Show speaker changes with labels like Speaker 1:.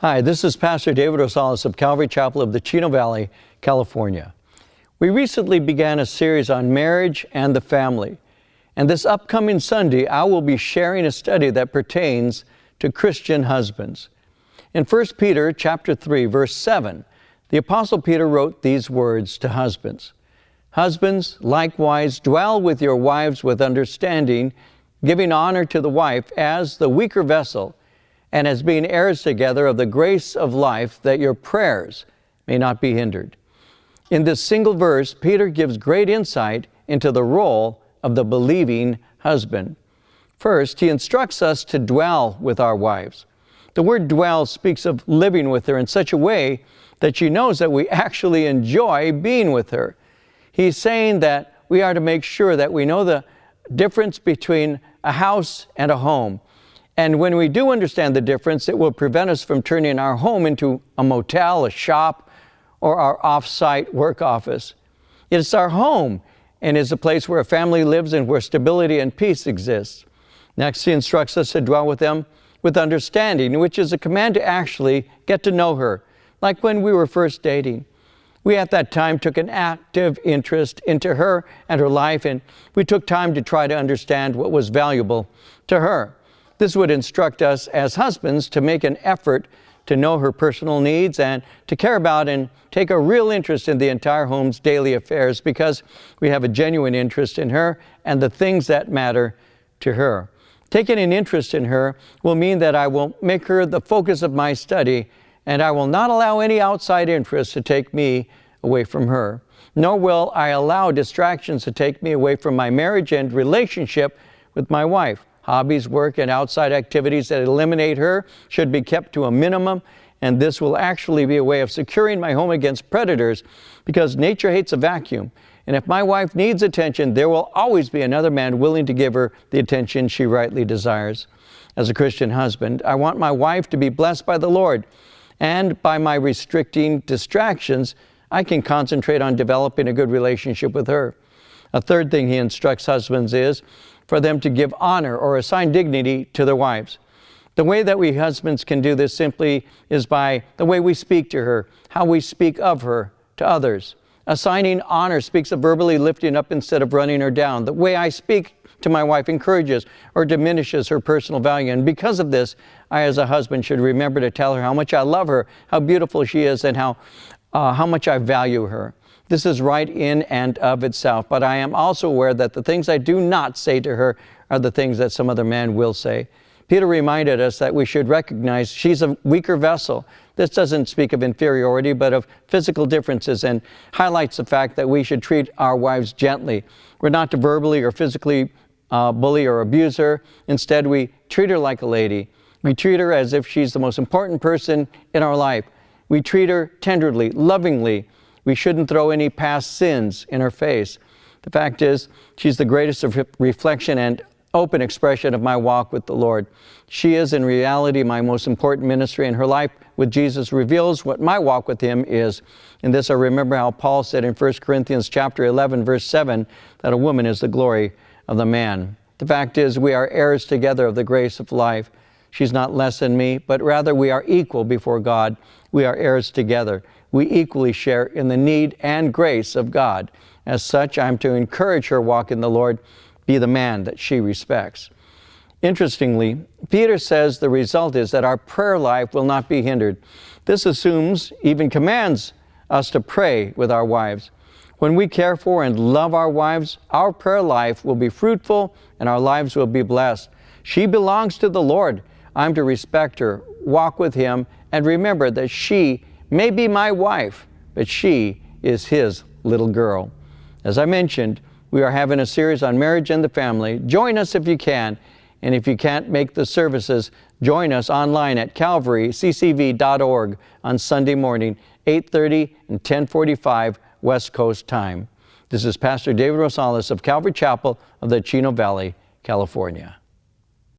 Speaker 1: Hi, this is Pastor David Rosales of Calvary Chapel of the Chino Valley, California. We recently began a series on marriage and the family. And this upcoming Sunday, I will be sharing a study that pertains to Christian husbands. In 1 Peter chapter 3, verse 7, the apostle Peter wrote these words to husbands. Husbands, likewise, dwell with your wives with understanding, giving honor to the wife as the weaker vessel, and as being heirs together of the grace of life, that your prayers may not be hindered. In this single verse, Peter gives great insight into the role of the believing husband. First, he instructs us to dwell with our wives. The word dwell speaks of living with her in such a way that she knows that we actually enjoy being with her. He's saying that we are to make sure that we know the difference between a house and a home. And when we do understand the difference, it will prevent us from turning our home into a motel, a shop, or our off-site work office. It's our home and is a place where a family lives and where stability and peace exists. Next, he instructs us to dwell with them with understanding, which is a command to actually get to know her, like when we were first dating. We at that time took an active interest into her and her life, and we took time to try to understand what was valuable to her. This would instruct us as husbands to make an effort to know her personal needs and to care about and take a real interest in the entire home's daily affairs because we have a genuine interest in her and the things that matter to her. Taking an interest in her will mean that I will make her the focus of my study and I will not allow any outside interests to take me away from her. Nor will I allow distractions to take me away from my marriage and relationship with my wife. Hobbies, work, and outside activities that eliminate her should be kept to a minimum, and this will actually be a way of securing my home against predators because nature hates a vacuum. And if my wife needs attention, there will always be another man willing to give her the attention she rightly desires. As a Christian husband, I want my wife to be blessed by the Lord, and by my restricting distractions, I can concentrate on developing a good relationship with her. A third thing he instructs husbands is for them to give honor or assign dignity to their wives. The way that we husbands can do this simply is by the way we speak to her, how we speak of her to others. Assigning honor speaks of verbally lifting up instead of running her down. The way I speak to my wife encourages or diminishes her personal value. And because of this, I, as a husband, should remember to tell her how much I love her, how beautiful she is, and how, uh, how much I value her. This is right in and of itself, but I am also aware that the things I do not say to her are the things that some other man will say. Peter reminded us that we should recognize she's a weaker vessel. This doesn't speak of inferiority, but of physical differences and highlights the fact that we should treat our wives gently. We're not to verbally or physically uh, bully or abuse her. Instead, we treat her like a lady. We treat her as if she's the most important person in our life. We treat her tenderly, lovingly, we shouldn't throw any past sins in her face. The fact is, she's the greatest of reflection and open expression of my walk with the Lord. She is in reality my most important ministry and her life with Jesus reveals what my walk with him is. In this I remember how Paul said in 1 Corinthians chapter 11 verse 7 that a woman is the glory of the man. The fact is we are heirs together of the grace of life. She's not less than me, but rather we are equal before God. We are heirs together we equally share in the need and grace of God. As such, I'm to encourage her walk in the Lord, be the man that she respects. Interestingly, Peter says the result is that our prayer life will not be hindered. This assumes, even commands us to pray with our wives. When we care for and love our wives, our prayer life will be fruitful and our lives will be blessed. She belongs to the Lord. I'm to respect her, walk with Him, and remember that she may be my wife, but she is his little girl. As I mentioned, we are having a series on marriage and the family. Join us if you can. And if you can't make the services, join us online at calvaryccv.org on Sunday morning, 8.30 and 10.45 West Coast time. This is Pastor David Rosales of Calvary Chapel of the Chino Valley, California.